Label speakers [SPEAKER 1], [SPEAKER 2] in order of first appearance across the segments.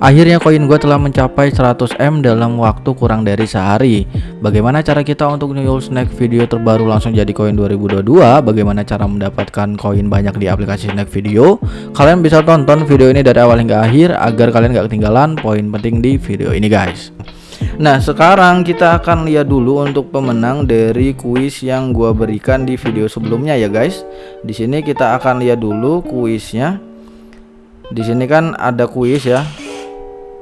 [SPEAKER 1] Akhirnya koin gue telah mencapai 100M dalam waktu kurang dari sehari. Bagaimana cara kita untuk new snack video terbaru langsung jadi koin 2022 Bagaimana cara mendapatkan koin banyak di aplikasi snack video? Kalian bisa tonton video ini dari awal hingga akhir Agar kalian gak ketinggalan poin penting di video ini guys. Nah sekarang kita akan lihat dulu untuk pemenang dari kuis yang gue berikan di video sebelumnya ya guys. Di sini kita akan lihat dulu kuisnya. Di sini kan ada kuis ya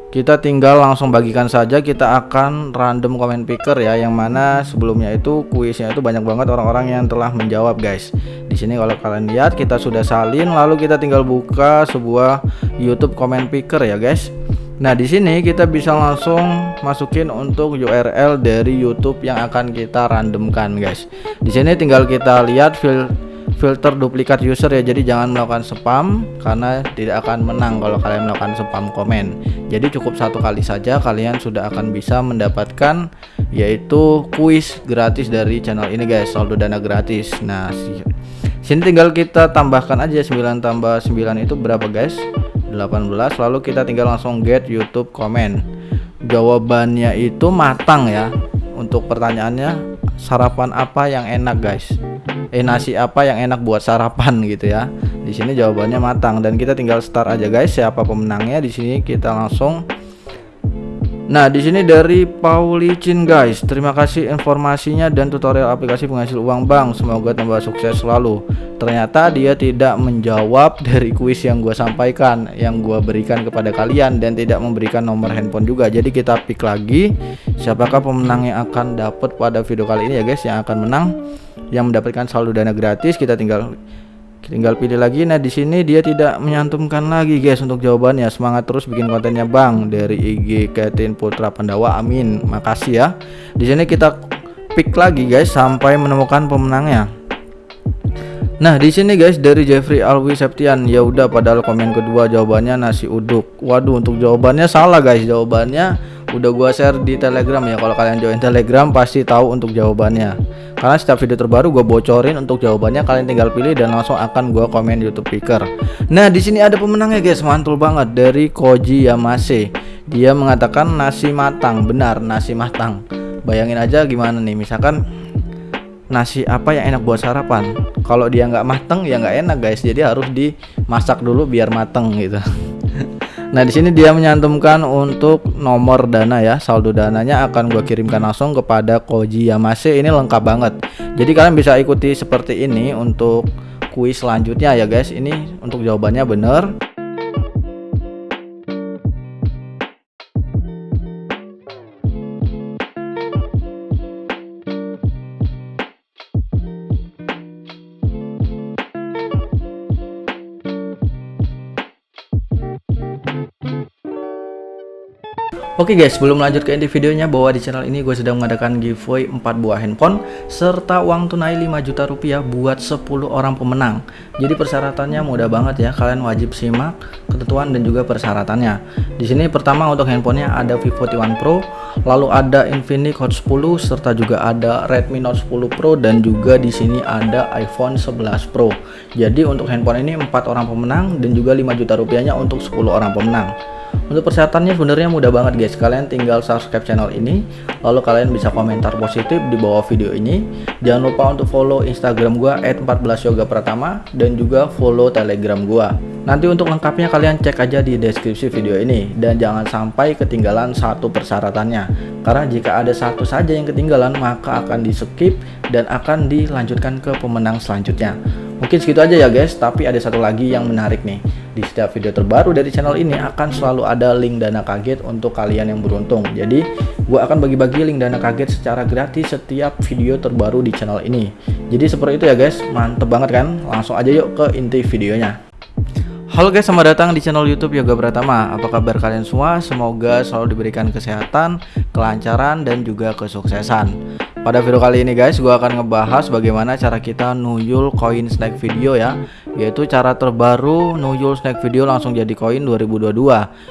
[SPEAKER 1] kita tinggal langsung bagikan saja kita akan random comment picker ya yang mana sebelumnya itu kuisnya itu banyak banget orang-orang yang telah menjawab guys di sini kalau kalian lihat kita sudah salin lalu kita tinggal buka sebuah YouTube comment picker ya guys Nah di sini kita bisa langsung masukin untuk URL dari YouTube yang akan kita randomkan guys. Di sini tinggal kita lihat filter duplikat user ya. Jadi jangan melakukan spam karena tidak akan menang kalau kalian melakukan spam komen. Jadi cukup satu kali saja kalian sudah akan bisa mendapatkan yaitu kuis gratis dari channel ini guys. Saldo dana gratis. Nah sini tinggal kita tambahkan aja 9 tambah 9 itu berapa guys? 18 lalu kita tinggal langsung get YouTube comment. Jawabannya itu matang ya. Untuk pertanyaannya sarapan apa yang enak guys eh nasi apa yang enak buat sarapan gitu ya di sini jawabannya matang dan kita tinggal start aja guys siapa pemenangnya di sini kita langsung Nah, di sini dari Paulicin guys. Terima kasih informasinya dan tutorial aplikasi penghasil uang bank. Semoga tambah sukses selalu. Ternyata dia tidak menjawab dari kuis yang gue sampaikan, yang gue berikan kepada kalian dan tidak memberikan nomor handphone juga. Jadi kita pick lagi siapakah pemenang yang akan dapat pada video kali ini ya guys yang akan menang yang mendapatkan saldo dana gratis. Kita tinggal tinggal pilih lagi. Nah di sini dia tidak menyantumkan lagi guys untuk jawabannya. Semangat terus bikin kontennya bang dari IG Ketin Putra Pandawa. Amin. Makasih ya. Di sini kita pick lagi guys sampai menemukan pemenangnya. Nah di sini guys dari Jeffrey Alwi Septian. Ya udah padahal komen kedua jawabannya nasi uduk. Waduh untuk jawabannya salah guys. Jawabannya udah gua share di Telegram ya kalau kalian join Telegram pasti tahu untuk jawabannya. Karena setiap video terbaru gue bocorin untuk jawabannya kalian tinggal pilih dan langsung akan gue komen YouTube Picker. Nah di sini ada pemenangnya guys. Mantul banget. Dari Koji Yamase. Dia mengatakan nasi matang. Benar nasi matang. Bayangin aja gimana nih. Misalkan nasi apa yang enak buat sarapan. Kalau dia nggak mateng ya nggak enak guys. Jadi harus dimasak dulu biar mateng gitu Nah di sini dia menyantumkan untuk nomor dana ya saldo dananya akan gue kirimkan langsung kepada Koji Yamase ini lengkap banget. Jadi kalian bisa ikuti seperti ini untuk kuis selanjutnya ya guys. Ini untuk jawabannya bener. Oke guys, sebelum lanjut ke inti videonya bahwa di channel ini gue sedang mengadakan giveaway 4 buah handphone serta uang tunai 5 juta rupiah buat 10 orang pemenang. Jadi persyaratannya mudah banget ya, kalian wajib simak ketentuan dan juga persyaratannya. Di sini pertama untuk handphonenya ada Vivo T1 Pro, lalu ada Infinix Hot 10 serta juga ada Redmi Note 10 Pro dan juga di sini ada iPhone 11 Pro. Jadi untuk handphone ini 4 orang pemenang dan juga 5 juta rupiahnya untuk 10 orang pemenang. Untuk persyaratannya sebenarnya mudah banget guys. Kalian tinggal subscribe channel ini, lalu kalian bisa komentar positif di bawah video ini. Jangan lupa untuk follow Instagram gua @14yogapratama dan juga follow Telegram gua. Nanti untuk lengkapnya kalian cek aja di deskripsi video ini dan jangan sampai ketinggalan satu persyaratannya. Karena jika ada satu saja yang ketinggalan maka akan di skip dan akan dilanjutkan ke pemenang selanjutnya. Mungkin segitu aja ya guys, tapi ada satu lagi yang menarik nih. Di setiap video terbaru dari channel ini akan selalu ada link dana kaget untuk kalian yang beruntung. Jadi, gue akan bagi-bagi link dana kaget secara gratis setiap video terbaru di channel ini. Jadi seperti itu ya guys, mantep banget kan? Langsung aja yuk ke inti videonya. Halo guys, selamat datang di channel YouTube Yoga Pratama. Apa kabar kalian semua? Semoga selalu diberikan kesehatan, kelancaran, dan juga kesuksesan. Pada video kali ini guys, gue akan ngebahas bagaimana cara kita nuyul koin snack video ya, yaitu cara terbaru Nuyul Snack Video langsung jadi koin 2022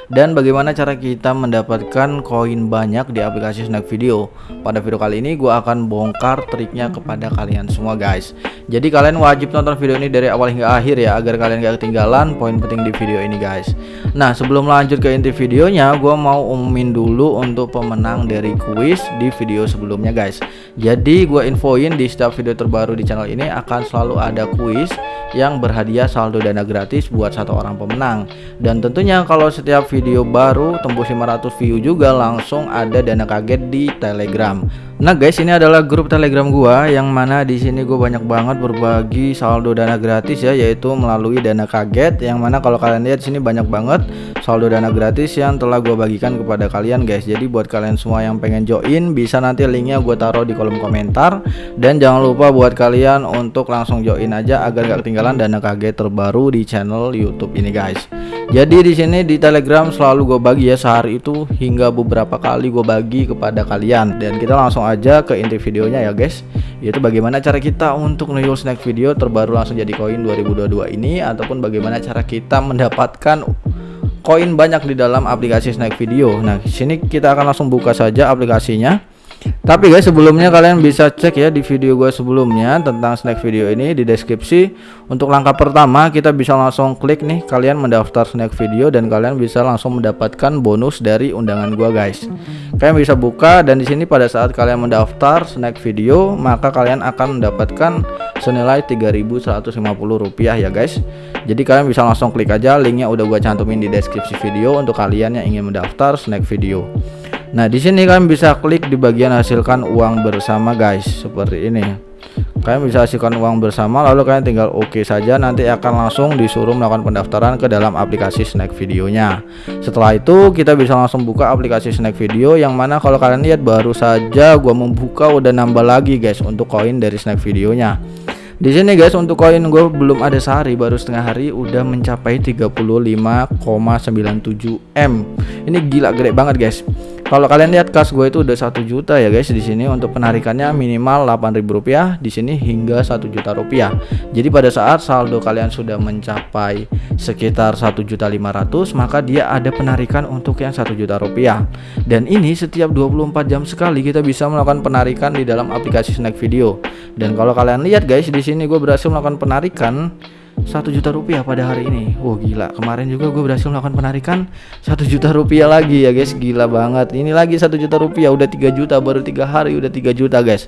[SPEAKER 1] dan bagaimana cara kita mendapatkan koin banyak di aplikasi Snack Video. Pada video kali ini gue akan bongkar triknya kepada kalian semua guys. Jadi kalian wajib nonton video ini dari awal hingga akhir ya agar kalian gak ketinggalan poin penting di video ini guys. Nah sebelum lanjut ke inti videonya gue mau umumin dulu untuk pemenang dari kuis di video sebelumnya guys. Jadi gue infoin di setiap video terbaru di channel ini akan selalu ada kuis yang berhadiah saldo dana gratis buat satu orang pemenang. Dan tentunya kalau setiap video baru tembus 500 view juga langsung ada dana kaget di telegram Nah guys ini adalah grup telegram gua yang mana di sini gue banyak banget berbagi saldo dana gratis ya yaitu melalui dana kaget yang mana kalau kalian lihat sini banyak banget saldo dana gratis yang telah gue bagikan kepada kalian guys. Jadi buat kalian semua yang pengen join bisa nanti linknya gue taruh di kolom komentar. Dan jangan lupa buat kalian untuk langsung join aja agar gak ketinggalan dana kaget terbaru di channel YouTube ini guys jadi di sini di telegram selalu gue bagi ya sehari itu hingga beberapa kali gue bagi kepada kalian. Dan kita langsung aja ke inti videonya ya guys. Yaitu bagaimana cara kita untuk nuyul snack video terbaru langsung jadi koin 2022 ini ataupun bagaimana cara kita mendapatkan koin banyak di dalam aplikasi snack video. Nah sini kita akan langsung buka saja aplikasinya tapi guys sebelumnya kalian bisa cek ya di video gue sebelumnya tentang snack video ini di deskripsi. Untuk langkah pertama kita bisa langsung klik nih kalian mendaftar snack video dan kalian bisa langsung mendapatkan bonus dari undangan gue guys. Kalian bisa buka dan di sini pada saat kalian mendaftar snack video maka kalian akan mendapatkan senilai 3150 rupiah ya guys. Jadi kalian bisa langsung klik aja linknya udah gue cantumin di deskripsi video untuk kalian yang ingin mendaftar snack video Nah, di sini kalian bisa klik di bagian hasilkan uang bersama guys, seperti ini. Kalian bisa hasilkan uang bersama lalu kalian tinggal oke OK saja nanti akan langsung disuruh melakukan pendaftaran ke dalam aplikasi Snack videonya. Setelah itu kita bisa langsung buka aplikasi Snack video yang mana kalau kalian lihat baru saja gua membuka udah nambah lagi guys untuk koin dari Snack videonya. Di sini guys untuk koin gue belum ada sehari baru setengah hari udah mencapai 35,97 M. Ini gila gede banget guys. Kalau kalian lihat kas gue itu udah satu juta ya guys di sini untuk penarikannya minimal 8.000 rupiah di sini hingga satu juta rupiah. Jadi pada saat saldo kalian sudah mencapai sekitar satu juta 500 maka dia ada penarikan untuk yang satu juta rupiah. Dan ini setiap 24 jam sekali kita bisa melakukan penarikan di dalam aplikasi Snack Video. Dan kalau kalian lihat guys di sini gue berhasil melakukan penarikan satu juta rupiah pada hari ini. Wow gila. Kemarin juga gue berhasil melakukan penarikan. Satu juta rupiah lagi ya guys. Gila banget. Ini lagi satu juta rupiah. Udah 3 juta baru tiga hari udah 3 juta guys.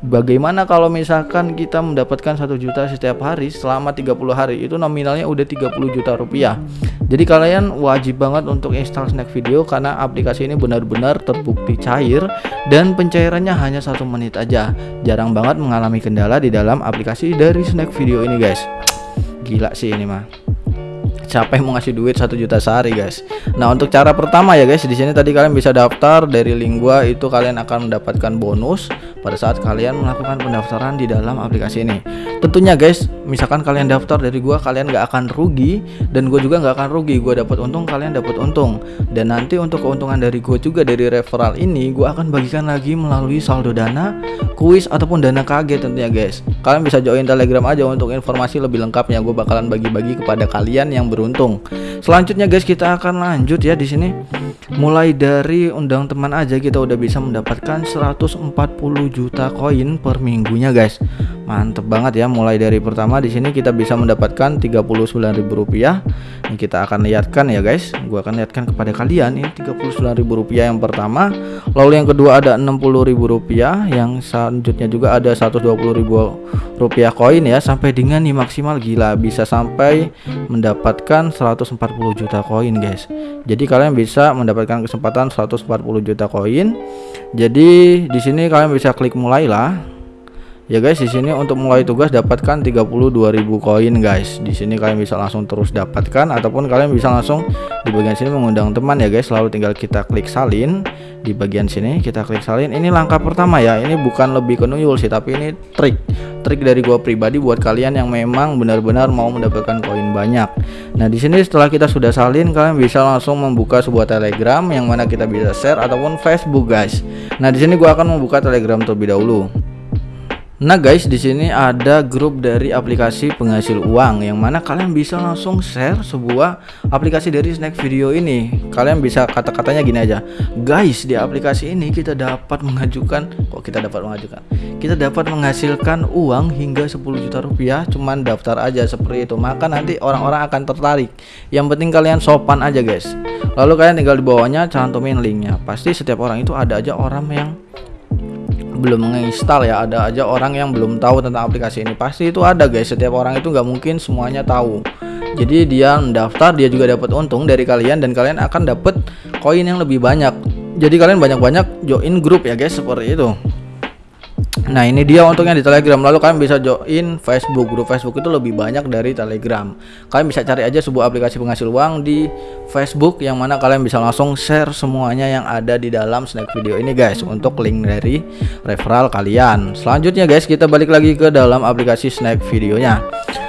[SPEAKER 1] Bagaimana kalau misalkan kita mendapatkan satu juta setiap hari selama 30 hari? Itu nominalnya udah 30 juta rupiah. Jadi kalian wajib banget untuk install snack video karena aplikasi ini benar-benar terbukti cair dan pencairannya hanya satu menit aja. Jarang banget mengalami kendala di dalam aplikasi dari snack video ini guys gila sih ini mah. Yang mau ngasih duit satu juta sehari guys. Nah untuk cara pertama ya guys di sini tadi kalian bisa daftar dari link gua itu kalian akan mendapatkan bonus pada saat kalian melakukan pendaftaran di dalam aplikasi ini. Tentunya guys misalkan kalian daftar dari gua kalian nggak akan rugi dan gue juga nggak akan rugi. Gue dapat untung kalian dapat untung. Dan nanti untuk keuntungan dari gue juga dari referral ini gue akan bagikan lagi melalui saldo dana kuis ataupun dana kaget tentunya guys. Kalian bisa join telegram aja untuk informasi lebih lengkapnya. Gue bakalan bagi-bagi kepada kalian yang beruntung. Selanjutnya guys kita akan lanjut ya di sini mulai dari undang teman aja kita udah bisa mendapatkan 140 juta koin per minggunya guys mantep banget ya mulai dari pertama di sini kita bisa mendapatkan 39.000 rupiah. Ini kita akan lihatkan ya guys. Gua akan lihatkan kepada kalian ini 39.000 rupiah yang pertama. Lalu yang kedua ada 60.000 rupiah. Yang selanjutnya juga ada 120.000 rupiah koin ya. Sampai dengan nih maksimal gila bisa sampai mendapatkan 140 juta koin guys. Jadi kalian bisa mendapatkan kesempatan 140 juta koin. Jadi di sini kalian bisa klik mulailah Ya guys, di sini untuk mulai tugas dapatkan 32.000 koin guys. Di sini kalian bisa langsung terus dapatkan ataupun kalian bisa langsung di bagian sini mengundang teman ya guys. Lalu tinggal kita klik salin di bagian sini, kita klik salin. Ini langkah pertama ya. Ini bukan lebih ke nuyul sih, tapi ini trik. Trik dari gua pribadi buat kalian yang memang benar-benar mau mendapatkan koin banyak. Nah, di sini setelah kita sudah salin, kalian bisa langsung membuka sebuah Telegram yang mana kita bisa share ataupun Facebook guys. Nah, di sini gua akan membuka Telegram terlebih dahulu. Nah guys, di sini ada grup dari aplikasi penghasil uang yang mana kalian bisa langsung share sebuah aplikasi dari Snack Video ini. Kalian bisa kata-katanya gini aja. Guys, di aplikasi ini kita dapat mengajukan kok kita dapat mengajukan. Kita dapat menghasilkan uang hingga 10 juta rupiah cuman daftar aja seperti itu. Maka nanti orang-orang akan tertarik. Yang penting kalian sopan aja guys. Lalu kalian tinggal di bawahnya cantumin linknya. Pasti setiap orang itu ada aja orang yang belum menginstal ya ada aja orang yang belum tahu tentang aplikasi ini. Pasti itu ada guys. Setiap orang itu nggak mungkin semuanya tahu. Jadi dia mendaftar dia juga dapat untung dari kalian dan kalian akan dapat koin yang lebih banyak. Jadi kalian banyak-banyak join grup ya guys seperti itu Nah ini dia untungnya di Telegram. Lalu kalian bisa join Facebook. Grup Facebook itu lebih banyak dari Telegram. Kalian bisa cari aja sebuah aplikasi penghasil uang di Facebook Yang mana kalian bisa langsung share semuanya yang ada di dalam snack video ini guys Untuk link dari referral kalian. Selanjutnya guys kita balik lagi ke dalam aplikasi snack videonya.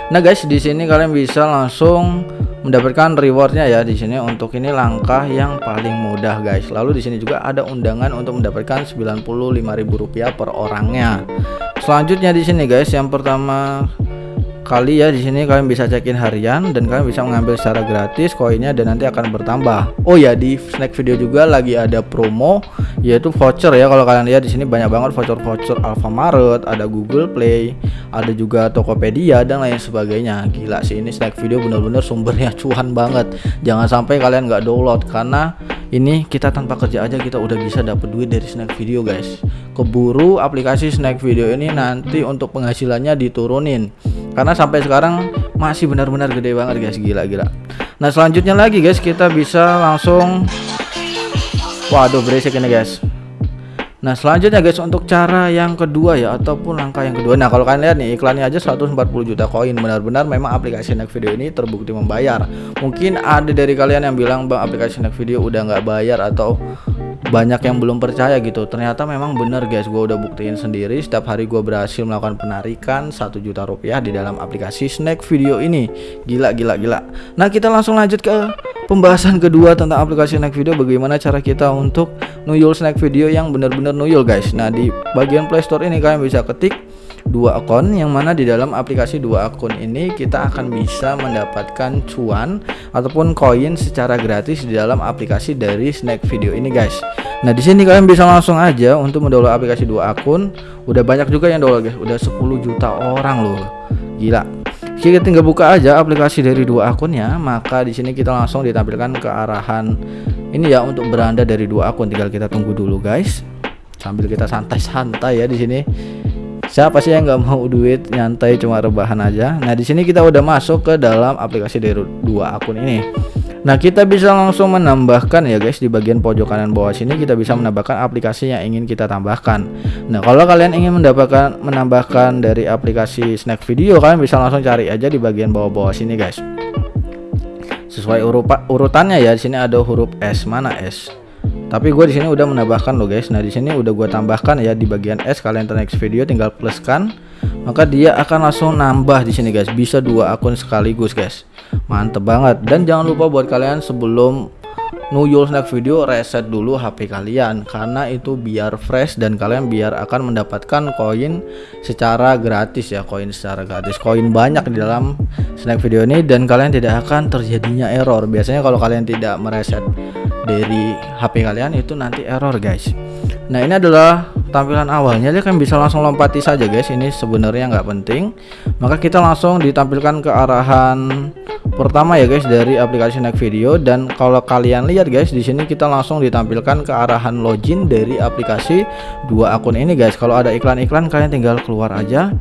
[SPEAKER 1] Nah guys di sini kalian bisa langsung mendapatkan rewardnya ya di sini untuk ini langkah yang paling mudah guys. Lalu di sini juga ada undangan untuk mendapatkan Rp95.000 per orangnya. Selanjutnya di sini guys yang pertama kali ya di sini kalian bisa cekin harian dan kalian bisa mengambil secara gratis koinnya dan nanti akan bertambah. Oh ya di snack video juga lagi ada promo yaitu voucher ya kalau kalian lihat di sini banyak banget voucher-voucher Alfamaret, ada Google Play, ada juga Tokopedia dan lain sebagainya. Gila sih ini snack video bener-bener sumbernya cuan banget. Jangan sampai kalian nggak download karena ini kita tanpa kerja aja kita udah bisa dapat duit dari snack video guys. Keburu aplikasi snack video ini nanti untuk penghasilannya diturunin. Karena sampai sekarang masih benar-benar gede banget guys. Gila-gila. Nah selanjutnya lagi guys kita bisa langsung waduh berisik ini guys Nah selanjutnya guys untuk cara yang kedua ya ataupun langkah yang kedua. Nah kalau kalian lihat nih iklannya aja 140 juta koin. Benar-benar memang aplikasi Next Video ini terbukti membayar. Mungkin ada dari kalian yang bilang bang aplikasi Next Video udah nggak bayar atau banyak yang belum percaya gitu. Ternyata memang bener guys. Gue udah buktiin sendiri setiap hari gue berhasil melakukan penarikan satu juta rupiah di dalam aplikasi snack video ini. Gila gila gila. Nah kita langsung lanjut ke pembahasan kedua tentang aplikasi snack video bagaimana cara kita untuk nuyul snack video yang bener-bener nuyul guys nah di bagian playstore ini kalian bisa ketik dua akun yang mana di dalam aplikasi dua akun ini kita akan bisa mendapatkan cuan ataupun koin secara gratis di dalam aplikasi dari Snack Video ini guys. Nah di sini kalian bisa langsung aja untuk mendownload aplikasi dua akun. Udah banyak juga yang download guys, udah 10 juta orang loh. Gila. Kita tinggal buka aja aplikasi dari dua akunnya, maka di sini kita langsung ditampilkan ke arahan ini ya untuk beranda dari dua akun. Tinggal kita tunggu dulu guys. Sambil kita santai-santai ya di sini siapa sih yang nggak mau duit nyantai cuma rebahan aja nah di sini kita udah masuk ke dalam aplikasi dari dua akun ini Nah kita bisa langsung menambahkan ya guys di bagian pojok kanan bawah sini kita bisa menambahkan aplikasi yang ingin kita tambahkan. Nah kalau kalian ingin mendapatkan menambahkan dari aplikasi Snack Video kalian bisa langsung cari aja di bagian bawah-bawah sini guys. Sesuai urutannya ya di sini ada huruf S mana S tapi gue di sini udah menambahkan loh guys nah di sini udah gue tambahkan ya di bagian S kalian next video tinggal pluskan maka dia akan langsung nambah di sini guys. Bisa dua akun sekaligus guys. Mantep banget. Dan jangan lupa buat kalian sebelum nuyul snack video reset dulu HP kalian. Karena itu biar fresh dan kalian biar akan mendapatkan koin secara gratis ya. Koin secara gratis. Koin banyak di dalam snack video ini dan kalian tidak akan terjadinya error. Biasanya kalau kalian tidak mereset dari HP kalian itu nanti error guys. Nah ini adalah tampilan awalnya dia kan bisa langsung lompati saja guys. Ini sebenarnya nggak penting. Maka kita langsung ditampilkan ke arahan pertama ya guys dari aplikasi Next Video. Dan kalau kalian lihat guys di sini kita langsung ditampilkan ke arahan login dari aplikasi dua akun ini guys. Kalau ada iklan-iklan kalian tinggal keluar aja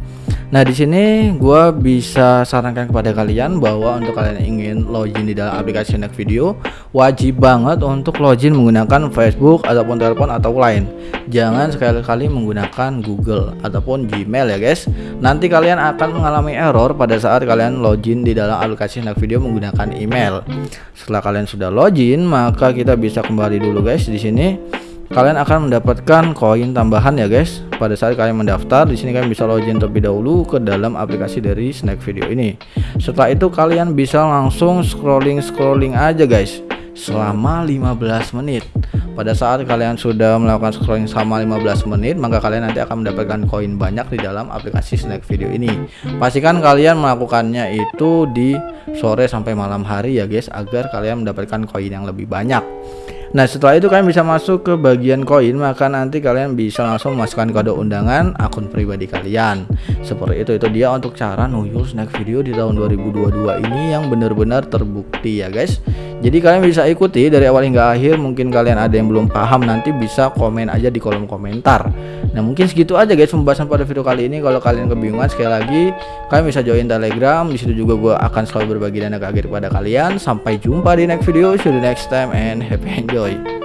[SPEAKER 1] Nah di sini gue bisa sarankan kepada kalian bahwa untuk kalian ingin login di dalam aplikasi Next Video wajib banget untuk login menggunakan Facebook ataupun telepon atau lain. Jangan sekali-kali menggunakan Google ataupun Gmail ya guys. Nanti kalian akan mengalami error pada saat kalian login di dalam aplikasi Next Video menggunakan email. Setelah kalian sudah login maka kita bisa kembali dulu guys di sini kalian akan mendapatkan koin tambahan ya guys. Pada saat kalian mendaftar di sini kalian bisa login terlebih dahulu ke dalam aplikasi dari snack video ini. Setelah itu kalian bisa langsung scrolling scrolling aja guys selama 15 menit. Pada saat kalian sudah melakukan scrolling sama 15 menit maka kalian nanti akan mendapatkan koin banyak di dalam aplikasi snack video ini. Pastikan kalian melakukannya itu di sore sampai malam hari ya guys agar kalian mendapatkan koin yang lebih banyak Nah setelah itu kalian bisa masuk ke bagian koin maka nanti kalian bisa langsung memasukkan kode undangan akun pribadi kalian. Seperti itu itu dia untuk cara nuyul snack video di tahun 2022 ini yang benar-benar terbukti ya guys jadi kalian bisa ikuti dari awal hingga akhir mungkin kalian ada yang belum paham nanti bisa komen aja di kolom komentar. Nah mungkin segitu aja guys pembahasan pada video kali ini. Kalau kalian kebingungan sekali lagi kalian bisa join telegram. Di situ juga gue akan selalu berbagi dana kaget kepada kalian. Sampai jumpa di next video. See you next time and happy enjoy